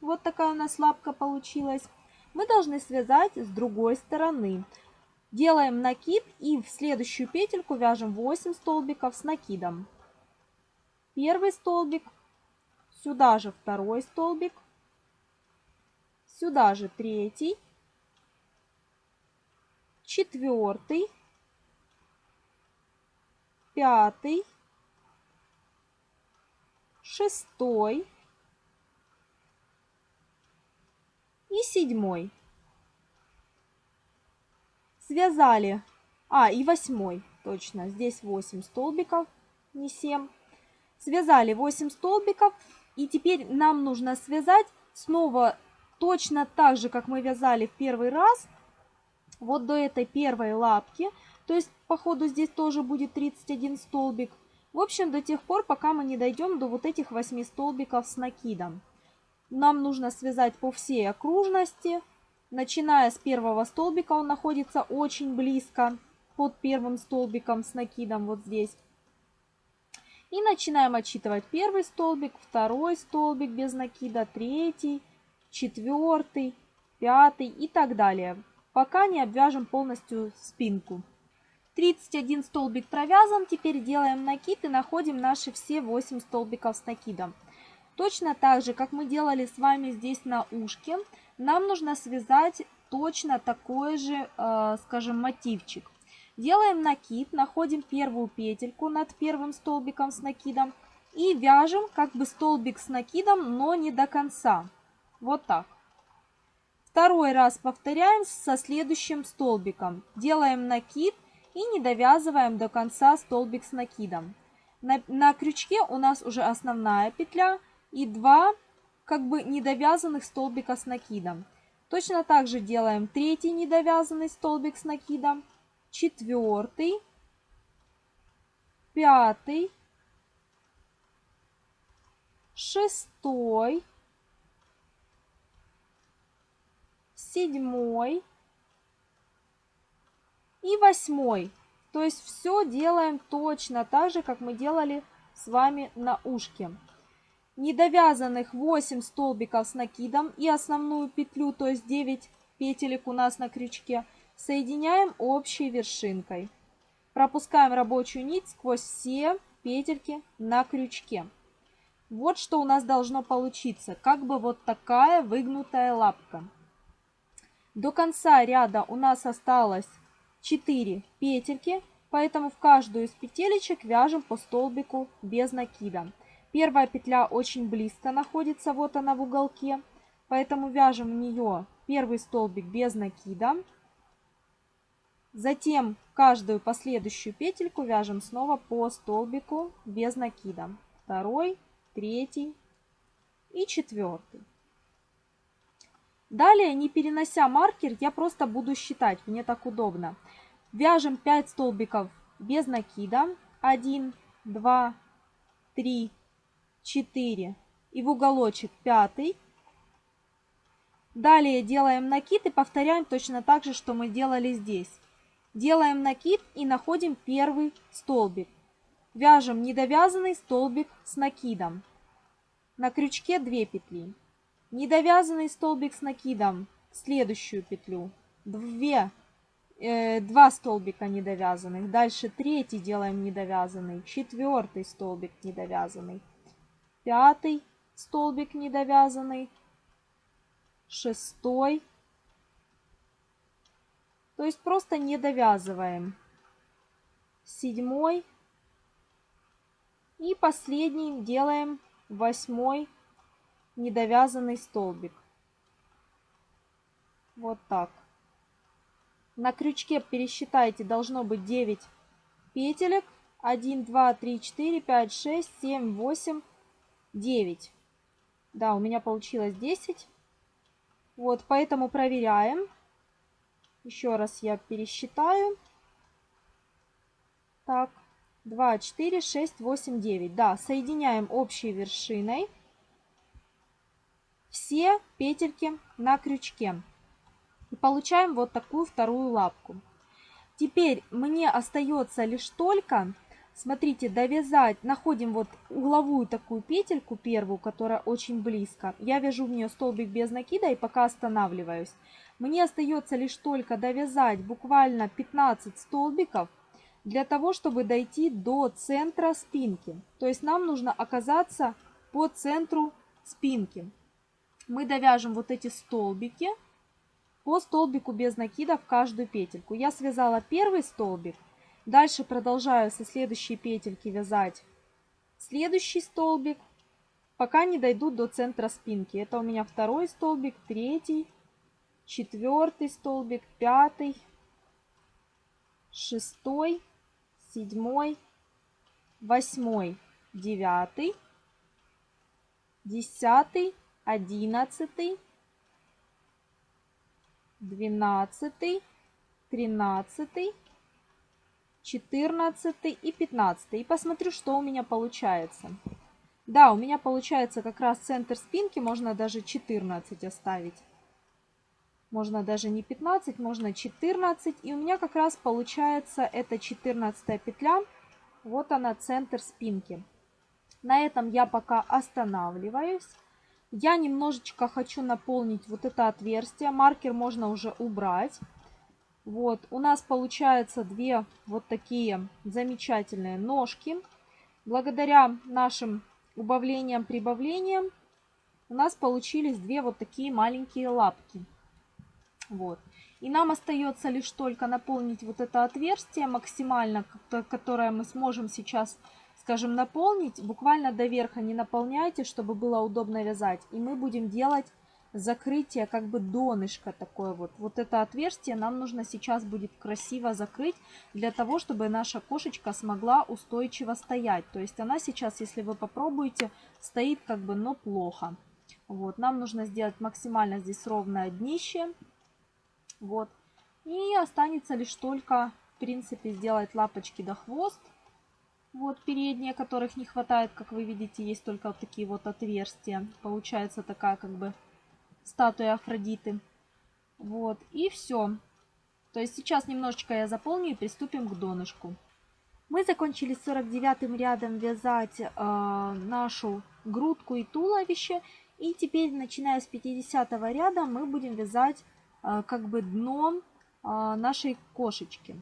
вот такая у нас лапка получилась, мы должны связать с другой стороны. Делаем накид и в следующую петельку вяжем 8 столбиков с накидом. Первый столбик, Сюда же второй столбик. Сюда же третий. Четвертый. Пятый. Шестой. И седьмой. Связали. А, и восьмой. Точно. Здесь 8 столбиков, не 7. Связали 8 столбиков. И теперь нам нужно связать снова точно так же, как мы вязали в первый раз, вот до этой первой лапки. То есть, по ходу здесь тоже будет 31 столбик. В общем, до тех пор, пока мы не дойдем до вот этих 8 столбиков с накидом. Нам нужно связать по всей окружности. Начиная с первого столбика, он находится очень близко под первым столбиком с накидом вот здесь. И начинаем отсчитывать первый столбик, второй столбик без накида, третий, четвертый, пятый и так далее, пока не обвяжем полностью спинку. 31 столбик провязан, теперь делаем накид и находим наши все 8 столбиков с накидом. Точно так же, как мы делали с вами здесь на ушке, нам нужно связать точно такой же, э, скажем, мотивчик. Делаем накид, находим первую петельку над первым столбиком с накидом и вяжем как бы столбик с накидом, но не до конца. Вот так. Второй раз повторяем со следующим столбиком. Делаем накид и не довязываем до конца столбик с накидом. На, на крючке у нас уже основная петля и два как бы недовязанных столбика с накидом. Точно так же делаем третий недовязанный столбик с накидом четвертый, пятый, шестой, седьмой и восьмой. То есть все делаем точно так же, как мы делали с вами на ушке. Недовязанных 8 столбиков с накидом и основную петлю, то есть 9 петелек у нас на крючке – Соединяем общей вершинкой. Пропускаем рабочую нить сквозь все петельки на крючке. Вот что у нас должно получиться, как бы вот такая выгнутая лапка. До конца ряда у нас осталось 4 петельки, поэтому в каждую из петелечек вяжем по столбику без накида. Первая петля очень близко находится, вот она в уголке, поэтому вяжем в нее первый столбик без накида. Затем каждую последующую петельку вяжем снова по столбику без накида. Второй, третий и четвертый. Далее, не перенося маркер, я просто буду считать, мне так удобно. Вяжем 5 столбиков без накида. 1, 2, 3, 4 и в уголочек пятый. Далее делаем накид и повторяем точно так же, что мы делали здесь. Делаем накид и находим первый столбик. Вяжем недовязанный столбик с накидом. На крючке 2 петли. Недовязанный столбик с накидом в следующую петлю. 2, э, 2 столбика недовязанных. Дальше третий делаем недовязанный. Четвертый столбик недовязанный. Пятый столбик недовязанный. Шестой то есть просто не довязываем. Седьмой. И последний делаем восьмой недовязанный столбик. Вот так. На крючке пересчитайте, должно быть 9 петелек. 1, 2, 3, 4, 5, 6, 7, 8, 9. Да, у меня получилось 10. Вот, поэтому проверяем. Еще раз я пересчитаю. Так, 2, 4, 6, 8, 9. Да, соединяем общей вершиной все петельки на крючке. И получаем вот такую вторую лапку. Теперь мне остается лишь только Смотрите, довязать, находим вот угловую такую петельку первую, которая очень близко. Я вяжу в нее столбик без накида и пока останавливаюсь. Мне остается лишь только довязать буквально 15 столбиков для того, чтобы дойти до центра спинки. То есть нам нужно оказаться по центру спинки. Мы довяжем вот эти столбики по столбику без накида в каждую петельку. Я связала первый столбик. Дальше продолжаю со следующей петельки вязать следующий столбик, пока не дойду до центра спинки. Это у меня второй столбик, третий, четвертый столбик, пятый, шестой, седьмой, восьмой, девятый, десятый, одиннадцатый, двенадцатый, тринадцатый, 14 и 15. И посмотрю, что у меня получается. Да, у меня получается как раз центр спинки, можно даже 14 оставить. Можно даже не 15, можно 14. И у меня как раз получается эта 14 петля. Вот она, центр спинки. На этом я пока останавливаюсь. Я немножечко хочу наполнить вот это отверстие. Маркер можно уже убрать. Вот, у нас получается две вот такие замечательные ножки. Благодаря нашим убавлениям, прибавлениям у нас получились две вот такие маленькие лапки. Вот. И нам остается лишь только наполнить вот это отверстие максимально, которое мы сможем сейчас, скажем, наполнить. Буквально до верха не наполняйте, чтобы было удобно вязать. И мы будем делать закрытие, как бы донышко такое вот. Вот это отверстие нам нужно сейчас будет красиво закрыть, для того, чтобы наша кошечка смогла устойчиво стоять. То есть она сейчас, если вы попробуете, стоит как бы, но плохо. Вот, нам нужно сделать максимально здесь ровное днище. Вот. И останется лишь только, в принципе, сделать лапочки до хвост. Вот передние, которых не хватает, как вы видите, есть только вот такие вот отверстия. Получается такая как бы статуя Афродиты. Вот, и все. То есть сейчас немножечко я заполню и приступим к донышку. Мы закончили 49 рядом вязать э, нашу грудку и туловище. И теперь, начиная с 50 ряда, мы будем вязать э, как бы дно э, нашей кошечки.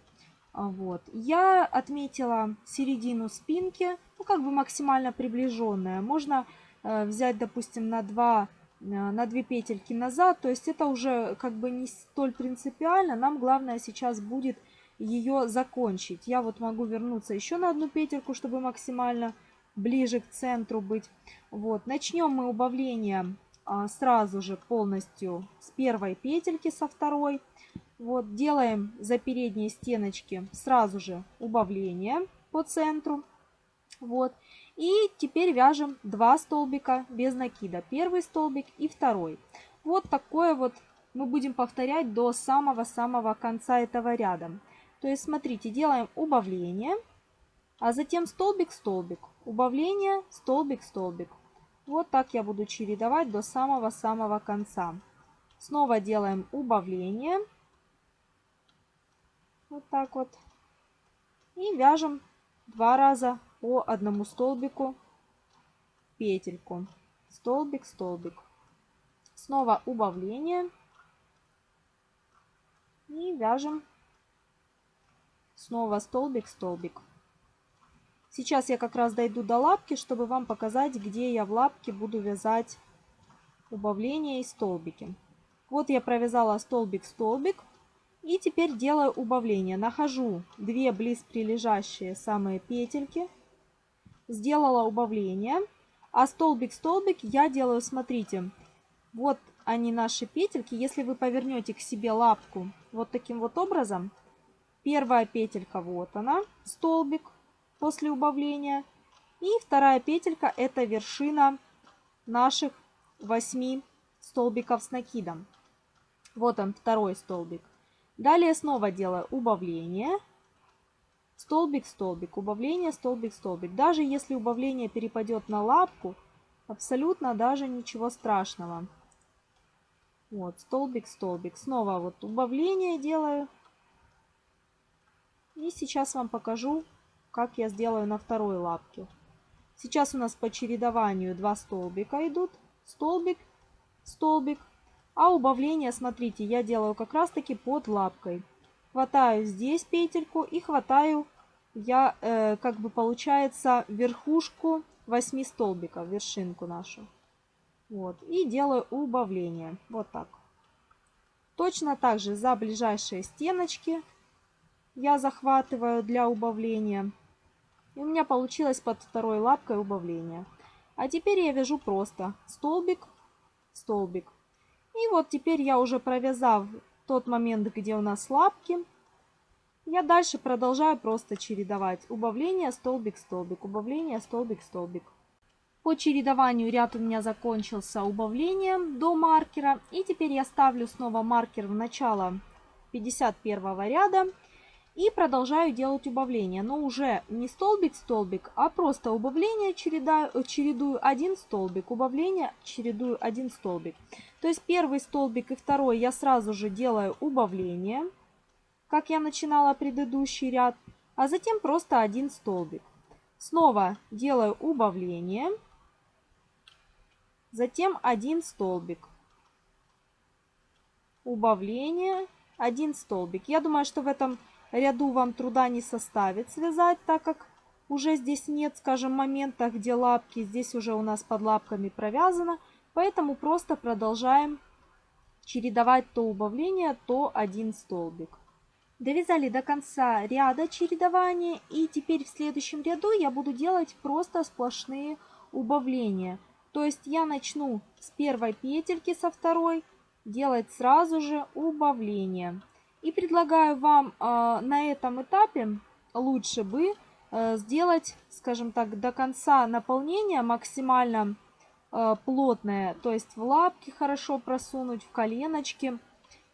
Вот. Я отметила середину спинки, ну как бы максимально приближенная. Можно э, взять, допустим, на 2 Э, на две петельки назад. То есть это уже как бы не столь принципиально. Нам главное сейчас будет ее закончить. Я вот могу вернуться еще на одну петельку, чтобы максимально ближе к центру быть. Вот. Начнем мы убавление а, сразу же полностью с первой петельки, со второй. Вот, делаем за передние стеночки сразу же убавление по центру. Вот. И теперь вяжем два столбика без накида. Первый столбик и второй. Вот такое вот мы будем повторять до самого-самого конца этого ряда. То есть, смотрите, делаем убавление, а затем столбик-столбик. Убавление, столбик-столбик. Вот так я буду чередовать до самого-самого конца. Снова делаем убавление. Вот так вот. И вяжем два раза по одному столбику петельку. Столбик, столбик. Снова убавление. И вяжем снова столбик, столбик. Сейчас я как раз дойду до лапки, чтобы вам показать, где я в лапке буду вязать убавления и столбики. Вот я провязала столбик-столбик. И теперь делаю убавление. Нахожу две близ прилежащие самые петельки. Сделала убавление. А столбик-столбик я делаю, смотрите, вот они наши петельки. Если вы повернете к себе лапку вот таким вот образом, первая петелька вот она, столбик после убавления. И вторая петелька это вершина наших 8 столбиков с накидом. Вот он, второй столбик. Далее снова делаю убавление. Столбик, столбик, убавление, столбик, столбик. Даже если убавление перепадет на лапку, абсолютно даже ничего страшного. Вот, столбик, столбик. Снова вот убавление делаю. И сейчас вам покажу, как я сделаю на второй лапке. Сейчас у нас по чередованию два столбика идут. Столбик, столбик, а убавление, смотрите, я делаю как раз таки под лапкой. Хватаю здесь петельку и хватаю я, э, как бы получается, верхушку 8 столбиков, вершинку нашу. Вот, и делаю убавление. Вот так. Точно так же за ближайшие стеночки я захватываю для убавления. И у меня получилось под второй лапкой убавление. А теперь я вяжу просто столбик, столбик. И вот теперь я уже провязав тот момент, где у нас лапки, я дальше продолжаю просто чередовать убавление, столбик, столбик, убавление, столбик, столбик. По чередованию ряд у меня закончился убавлением до маркера. И теперь я ставлю снова маркер в начало 51 ряда. И продолжаю делать убавление, но уже не столбик-столбик, а просто убавление чередаю, чередую один столбик, убавление чередую один столбик. То есть первый столбик и второй я сразу же делаю убавление, как я начинала предыдущий ряд, а затем просто один столбик. Снова делаю убавление, затем один столбик. Убавление, один столбик. Я думаю, что в этом ряду вам труда не составит связать, так как уже здесь нет, скажем, момента, где лапки, здесь уже у нас под лапками провязано, поэтому просто продолжаем чередовать то убавление, то один столбик. Довязали до конца ряда чередования и теперь в следующем ряду я буду делать просто сплошные убавления. То есть я начну с первой петельки, со второй, делать сразу же убавление. И предлагаю вам э, на этом этапе лучше бы э, сделать, скажем так, до конца наполнения максимально э, плотное. То есть в лапки хорошо просунуть, в коленочки.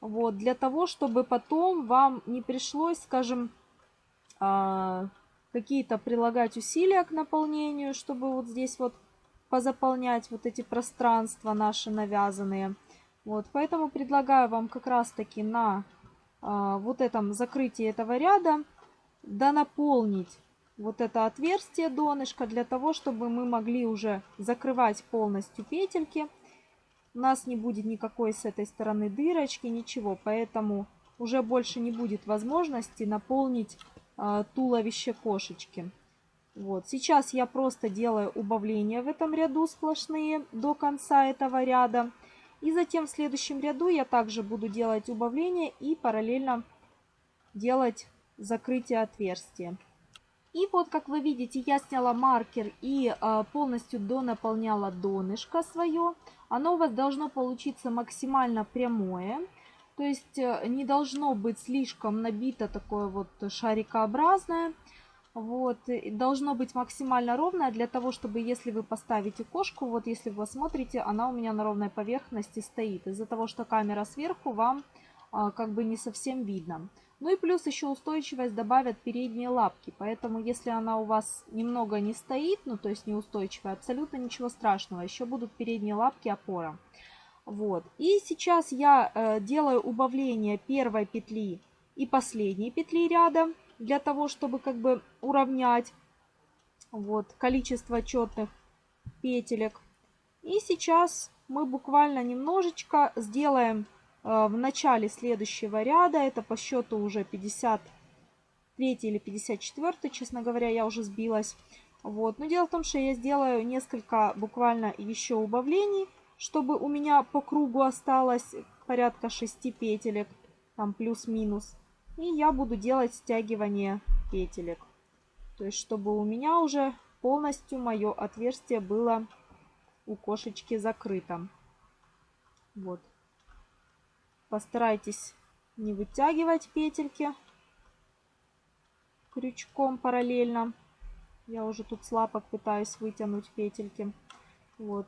Вот, для того, чтобы потом вам не пришлось, скажем, какие-то прилагать усилия к наполнению, чтобы вот здесь вот позаполнять вот эти пространства наши навязанные. Вот, поэтому предлагаю вам как раз таки на а, вот этом закрытии этого ряда донаполнить вот это отверстие донышка для того, чтобы мы могли уже закрывать полностью петельки. У нас не будет никакой с этой стороны дырочки, ничего, поэтому уже больше не будет возможности наполнить э, туловище кошечки. Вот. Сейчас я просто делаю убавления в этом ряду сплошные до конца этого ряда. И затем в следующем ряду я также буду делать убавление и параллельно делать закрытие отверстия. И вот, как вы видите, я сняла маркер и э, полностью донаполняла донышко свое. Оно у вас должно получиться максимально прямое. То есть э, не должно быть слишком набито такое вот шарикообразное. Вот, должно быть максимально ровное для того, чтобы если вы поставите кошку, вот если вы смотрите, она у меня на ровной поверхности стоит. Из-за того, что камера сверху, вам а, как бы не совсем видно. Ну и плюс еще устойчивость добавят передние лапки. Поэтому если она у вас немного не стоит, ну то есть неустойчивая, абсолютно ничего страшного. Еще будут передние лапки опора. Вот. И сейчас я э, делаю убавление первой петли и последней петли ряда. Для того, чтобы как бы уравнять вот, количество четных петелек. И сейчас мы буквально немножечко сделаем в начале следующего ряда. Это по счету уже 53 или 54, честно говоря, я уже сбилась. Вот. Но дело в том, что я сделаю несколько буквально еще убавлений, чтобы у меня по кругу осталось порядка 6 петелек, там плюс-минус. И я буду делать стягивание петелек. То есть, чтобы у меня уже полностью мое отверстие было у кошечки закрыто. Вот. Постарайтесь не вытягивать петельки крючком параллельно. Я уже тут с лапок пытаюсь вытянуть петельки. Вот.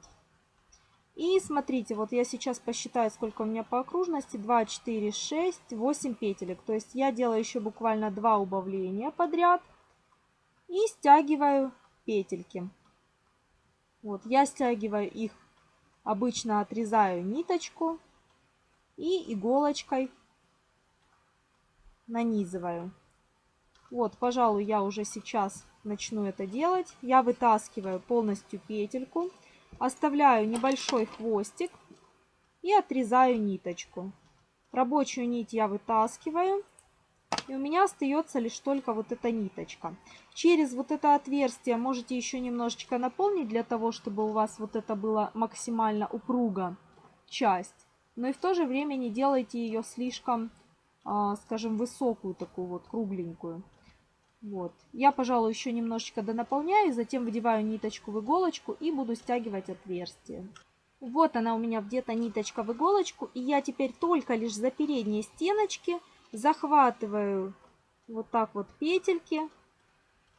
И смотрите, вот я сейчас посчитаю, сколько у меня по окружности. 2, 4, 6, 8 петелек. То есть я делаю еще буквально 2 убавления подряд. И стягиваю петельки. Вот, я стягиваю их, обычно отрезаю ниточку и иголочкой нанизываю. Вот, пожалуй, я уже сейчас начну это делать. Я вытаскиваю полностью петельку, оставляю небольшой хвостик и отрезаю ниточку. Рабочую нить я вытаскиваю. И у меня остается лишь только вот эта ниточка. Через вот это отверстие можете еще немножечко наполнить, для того, чтобы у вас вот это было максимально упруго часть но и в то же время не делайте ее слишком, а, скажем, высокую, такую вот кругленькую. Вот. Я, пожалуй, еще немножечко донаполняю, затем выдеваю ниточку в иголочку и буду стягивать отверстие. Вот она у меня где-то ниточка в иголочку, и я теперь только лишь за передние стеночки захватываю вот так вот петельки.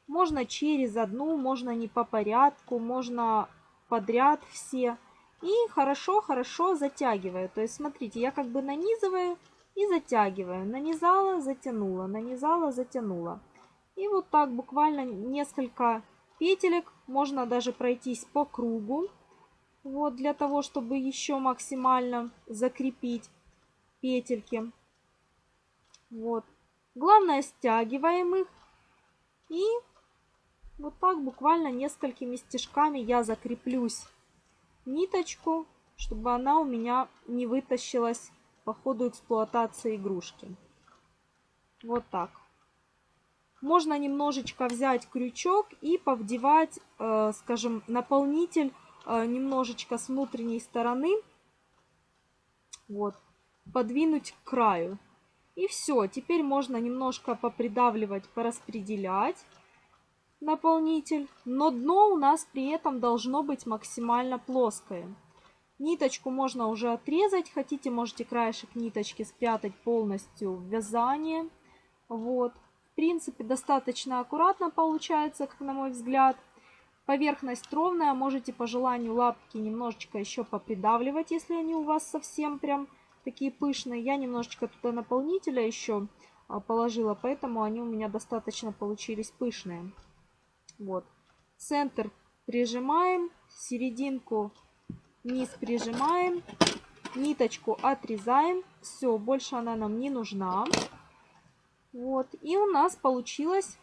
Можно через одну, можно не по порядку, можно подряд все. И хорошо-хорошо затягиваю. То есть, смотрите, я как бы нанизываю и затягиваю. Нанизала, затянула, нанизала, затянула. И вот так буквально несколько петелек. Можно даже пройтись по кругу. Вот для того, чтобы еще максимально закрепить петельки. Вот. Главное, стягиваем их. И вот так буквально несколькими стежками я закреплюсь ниточку, чтобы она у меня не вытащилась по ходу эксплуатации игрушки. Вот так. Можно немножечко взять крючок и повдевать, э, скажем, наполнитель э, немножечко с внутренней стороны. Вот. Подвинуть к краю. И все. Теперь можно немножко попридавливать, пораспределять наполнитель, но дно у нас при этом должно быть максимально плоское. Ниточку можно уже отрезать, хотите, можете краешек ниточки спрятать полностью в вязание. Вот. В принципе, достаточно аккуратно получается, как на мой взгляд. Поверхность ровная, можете по желанию лапки немножечко еще попридавливать, если они у вас совсем прям такие пышные. Я немножечко туда наполнителя еще а, положила, поэтому они у меня достаточно получились пышные. Вот. Центр прижимаем, серединку низ прижимаем, ниточку отрезаем. Все, больше она нам не нужна. Вот. И у нас получилась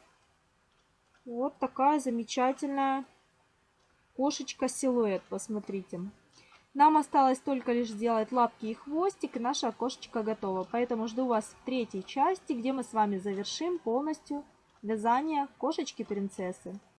вот такая замечательная кошечка-силуэт. Посмотрите. Нам осталось только лишь сделать лапки и хвостик, и наша кошечка готова. Поэтому жду вас в третьей части, где мы с вами завершим полностью вязание кошечки-принцессы.